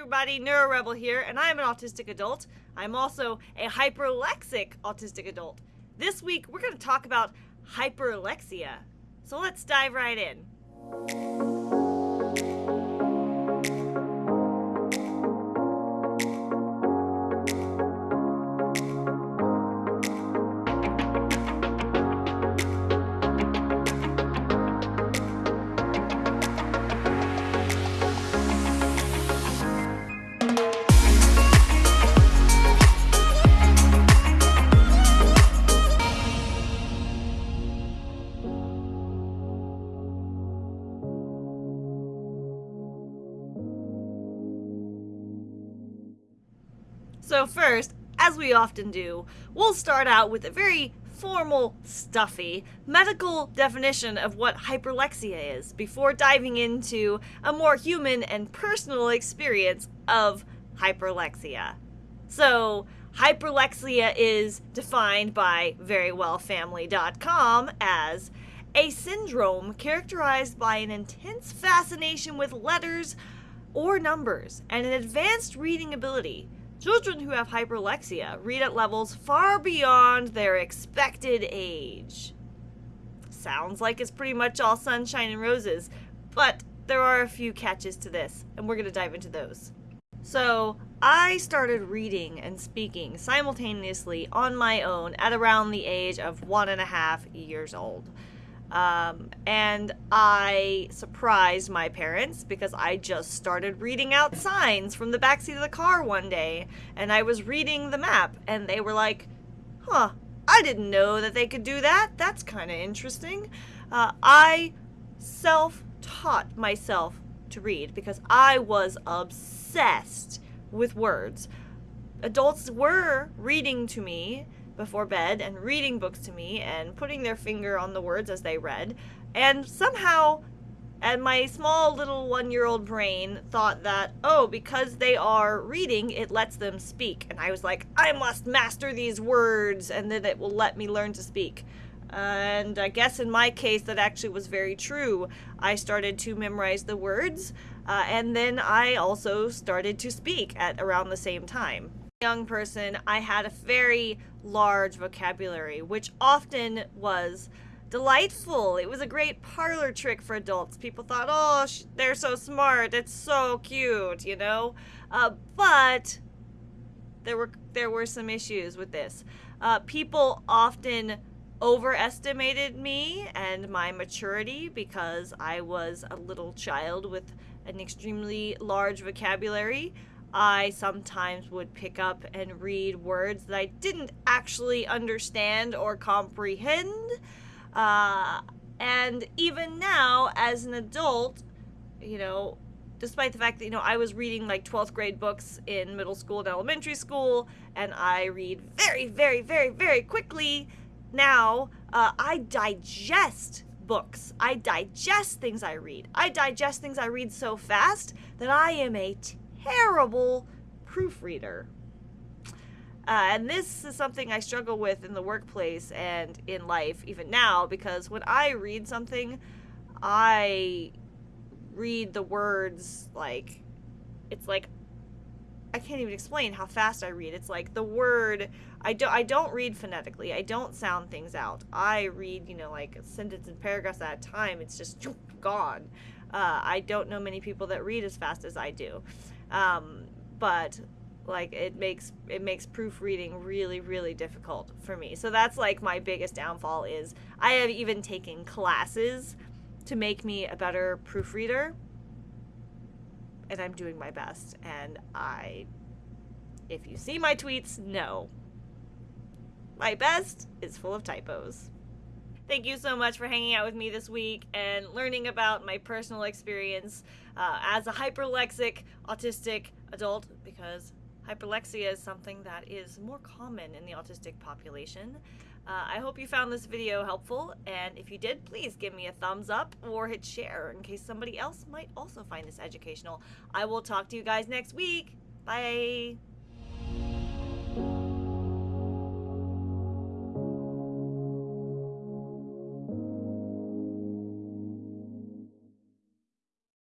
everybody, NeuroRebel here, and I'm an autistic adult. I'm also a hyperlexic autistic adult. This week, we're going to talk about hyperlexia. So let's dive right in. So, first, as we often do, we'll start out with a very formal, stuffy medical definition of what hyperlexia is before diving into a more human and personal experience of hyperlexia. So, hyperlexia is defined by verywellfamily.com as a syndrome characterized by an intense fascination with letters or numbers and an advanced reading ability Children who have hyperlexia read at levels far beyond their expected age. Sounds like it's pretty much all sunshine and roses, but there are a few catches to this, and we're going to dive into those. So, I started reading and speaking simultaneously on my own at around the age of one and a half years old. Um, and I surprised my parents because I just started reading out signs from the backseat of the car one day, and I was reading the map, and they were like, huh, I didn't know that they could do that. That's kind of interesting. Uh, I self taught myself to read because I was obsessed with words. Adults were reading to me before bed and reading books to me and putting their finger on the words as they read. And somehow, and my small little one year old brain thought that, oh, because they are reading, it lets them speak. And I was like, I must master these words and then it will let me learn to speak. And I guess in my case, that actually was very true. I started to memorize the words, uh, and then I also started to speak at around the same time young person, I had a very large vocabulary, which often was delightful. It was a great parlor trick for adults. People thought, oh, they're so smart. It's so cute, you know? Uh, but there were there were some issues with this. Uh, people often overestimated me and my maturity because I was a little child with an extremely large vocabulary. I sometimes would pick up and read words that I didn't actually understand or comprehend. Uh, and even now, as an adult, you know, despite the fact that, you know, I was reading like 12th grade books in middle school and elementary school, and I read very, very, very, very quickly now, uh, I digest books. I digest things I read. I digest things I read so fast that I am a terrible proofreader. Uh, and this is something I struggle with in the workplace and in life, even now, because when I read something, I read the words like it's like I can't even explain how fast I read. It's like the word I don't I don't read phonetically. I don't sound things out. I read, you know, like a sentence and paragraphs at a time. It's just gone. Uh, I don't know many people that read as fast as I do. Um, but like it makes it makes proofreading really really difficult for me. So that's like my biggest downfall is I have even taken classes to make me a better proofreader and I'm doing my best and I if you see my tweets, no. My best is full of typos. Thank you so much for hanging out with me this week and learning about my personal experience uh, as a hyperlexic autistic adult because hyperlexia is something that is more common in the autistic population. Uh, I hope you found this video helpful, and if you did, please give me a thumbs up or hit share in case somebody else might also find this educational. I will talk to you guys next week. Bye!